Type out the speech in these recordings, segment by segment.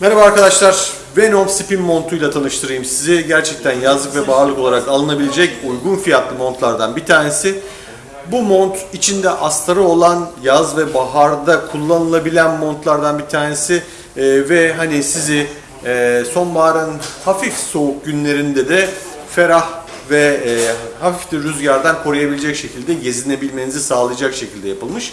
Merhaba arkadaşlar. Venom Spin montuyla tanıştırayım sizi. Gerçekten yazlık ve baharlık olarak alınabilecek uygun fiyatlı montlardan bir tanesi. Bu mont içinde astarı olan yaz ve baharda kullanılabilen montlardan bir tanesi. Ee, ve hani sizi e, sonbaharın hafif soğuk günlerinde de ferah ve e, hafif de rüzgardan koruyabilecek şekilde gezinebilmenizi sağlayacak şekilde yapılmış.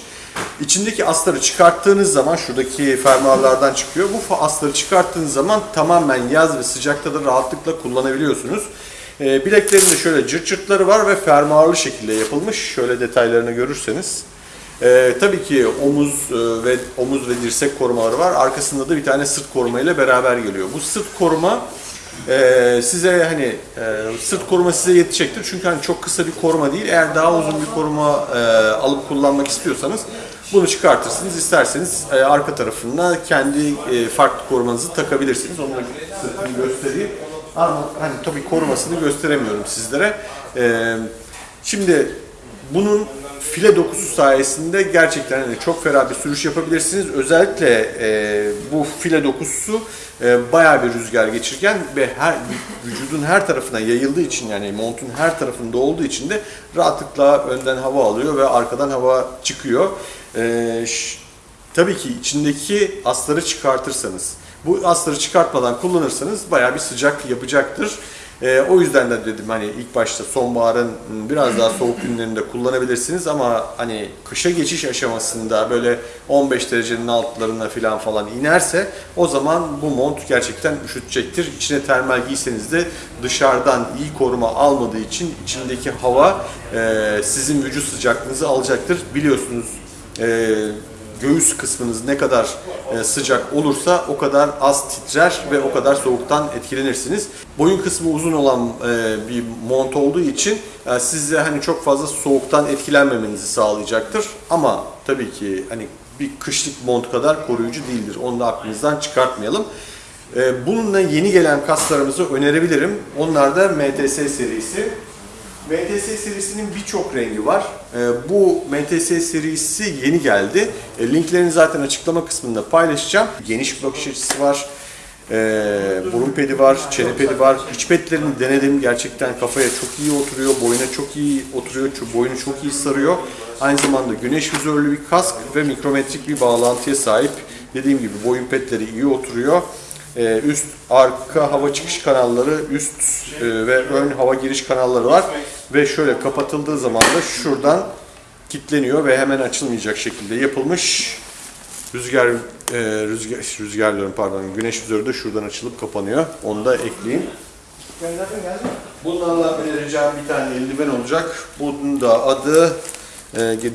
İçindeki astarı çıkarttığınız zaman şuradaki fermuarlardan çıkıyor. Bu astarı çıkarttığınız zaman tamamen yaz ve sıcakta da rahatlıkla kullanabiliyorsunuz. E, bileklerinde şöyle cırt cırtları var ve fermuarlı şekilde yapılmış. Şöyle detaylarını görürseniz. Ee, tabii ki omuz e, ve omuz ve dirsek korumaları var. Arkasında da bir tane sırt koruma ile beraber geliyor. Bu sırt koruma e, size hani e, sırt koruma size yetecektir. Çünkü hani çok kısa bir koruma değil. Eğer daha uzun bir koruma e, alıp kullanmak istiyorsanız bunu çıkartırsınız. İsterseniz e, arka tarafına kendi e, farklı korumanızı takabilirsiniz. Onu sırtını göstereyim. Ama hani tabii korumasını gösteremiyorum sizlere. E, şimdi bunun file dokusu sayesinde gerçekten hani çok ferah bir sürüş yapabilirsiniz. Özellikle e, bu file dokusu e, bayağı bir rüzgar geçirgen ve her vücudun her tarafına yayıldığı için yani montun her tarafında olduğu için de rahatlıkla önden hava alıyor ve arkadan hava çıkıyor. E, tabii ki içindeki astarı çıkartırsanız, bu astarı çıkartmadan kullanırsanız bayağı bir sıcak yapacaktır. Ee, o yüzden de dedim hani ilk başta sonbaharın biraz daha soğuk günlerinde kullanabilirsiniz ama hani kışa geçiş aşamasında böyle 15 derecenin altlarına falan falan inerse o zaman bu mont gerçekten üşütecektir. İçine termal giyseniz de dışarıdan iyi koruma almadığı için içindeki hava e, sizin vücut sıcaklığınızı alacaktır. Biliyorsunuz e, göğüs kısmınız ne kadar e, sıcak olursa o kadar az titrer ve o kadar soğuktan etkilenirsiniz. Boyun kısmı uzun olan e, bir mont olduğu için e, size hani çok fazla soğuktan etkilenmemenizi sağlayacaktır. Ama tabii ki hani bir kışlık mont kadar koruyucu değildir. Onu da aklınızdan çıkartmayalım. Bununla yeni gelen kaslarımızı önerebilirim. Onlar da MTS serisi. MTS serisinin birçok rengi var. Ee, Bu MTS serisi yeni geldi. E, Linklerini zaten açıklama kısmında paylaşacağım. Geniş bakış açısı var. Ee, burun pedi var, çene pedi var. İç pedlerini denedim. Gerçekten kafaya çok iyi oturuyor, boyuna çok iyi oturuyor, boynu çok iyi sarıyor. Aynı zamanda güneş vizörlü bir kask ve mikrometrik bir bağlantıya sahip. Dediğim gibi boyun pedleri iyi oturuyor. Ee, üst arka hava çıkış kanalları, üst e, ve ön hava giriş kanalları var ve şöyle kapatıldığı zaman da şuradan kilitleniyor ve hemen açılmayacak şekilde yapılmış. Rüzgar e, rüzgar rüzgar diyorum pardon. Güneş vizörü de şuradan açılıp kapanıyor. Onu da ekleyeyim. Bunlarla önereceğim bir tane eldiven olacak. Bunun da adı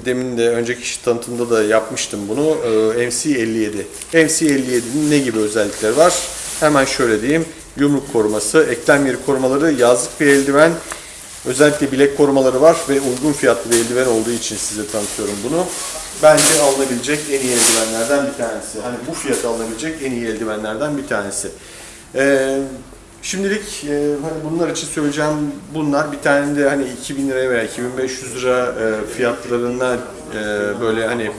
demin de önceki iş tanıtımda da yapmıştım bunu. E, MC57. MC57'nin ne gibi özellikleri var? Hemen şöyle diyeyim. Yumruk koruması, eklem yeri korumaları, yazlık bir eldiven. Özellikle bilek korumaları var ve uygun fiyatlı bir eldiven olduğu için size tanıtıyorum bunu. Bence alınabilecek en iyi eldivenlerden bir tanesi. Hani bu fiyata alınabilecek en iyi eldivenlerden bir tanesi. Ee, şimdilik e, hani bunlar için söyleyeceğim bunlar. Bir tane de hani 2000 liraya veya 2500 lira e, fiyatlarına e, böyle hani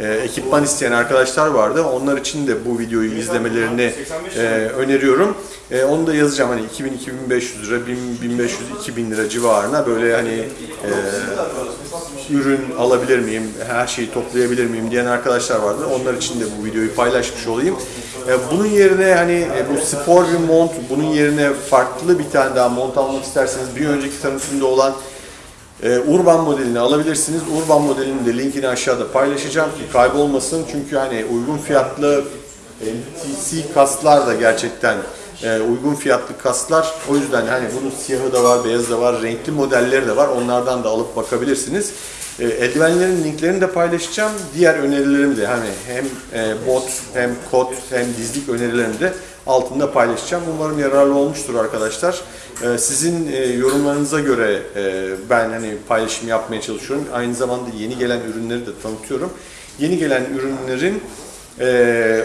e, ekipman isteyen arkadaşlar vardı. Onlar için de bu videoyu izlemelerini e, öneriyorum. E, onu da yazacağım hani 2000-2500 lira, 1000-1500-2000 lira civarına böyle hani e, ürün alabilir miyim, her şeyi toplayabilir miyim diyen arkadaşlar vardı. Onlar için de bu videoyu paylaşmış olayım. E, Bunun yerine hani e, bu spor bir mont, bunun yerine farklı bir tane daha mont almak isterseniz bir önceki tanıtımda olan e, Urban modelini alabilirsiniz. Urban modelinin de linkini aşağıda paylaşacağım ki kaybolmasın. Çünkü hani uygun fiyatlı MTC kaslar da gerçekten e, uygun fiyatlı kaslar. O yüzden hani bunun siyahı da var, beyazı da var, renkli modelleri de var. Onlardan da alıp bakabilirsiniz. E, eldivenlerin linklerini de paylaşacağım. Diğer önerilerimi de hani hem e, bot hem kot hem dizlik önerilerimi de altında paylaşacağım. Umarım yararlı olmuştur arkadaşlar. E, sizin e, yorumlarınıza göre e, ben hani paylaşım yapmaya çalışıyorum. Aynı zamanda yeni gelen ürünleri de tanıtıyorum. Yeni gelen ürünlerin ee,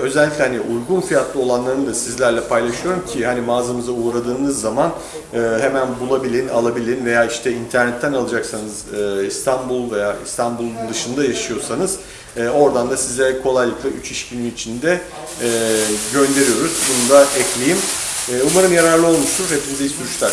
özellikle hani uygun fiyatlı olanlarını da sizlerle paylaşıyorum ki hani mağazamıza uğradığınız zaman e, hemen bulabilin, alabilin veya işte internetten alacaksanız e, İstanbul veya İstanbul'un dışında yaşıyorsanız E, oradan da size kolaylıkla 3 iş günü içinde e, gönderiyoruz. Bunu da ekleyeyim. E, umarım yararlı olmuştur. Hepinize iyi sürüşler.